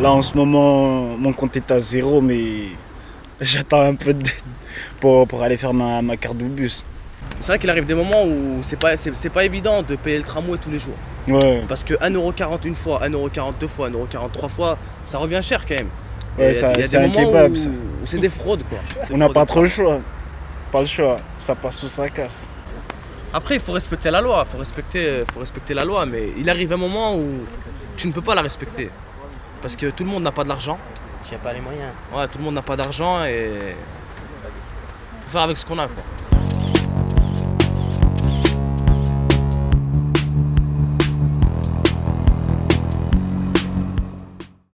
Là, en ce moment, mon compte est à zéro, mais j'attends un peu d'aide pour, pour aller faire ma, ma carte de bus. C'est vrai qu'il arrive des moments où c'est pas, c'est, pas évident de payer le tramway tous les jours. Ouais, Parce que 1,40€ une fois, 1,40€ deux fois, 1,40€ trois fois, ça revient cher quand même. Ouais, ça- c'est un kebab, c'est des fraudes quoi. Des on n'a pas trop le choix. Pas le choix. Ça passe ou ça casse. Après, il faut respecter la loi, il faut respecter, faut respecter la loi, mais il arrive un moment où tu ne peux pas la respecter. Parce que tout le monde n'a pas de l'argent. Tu n'as pas les moyens. Ouais, tout le monde n'a pas d'argent et faut faire avec ce qu'on a quoi.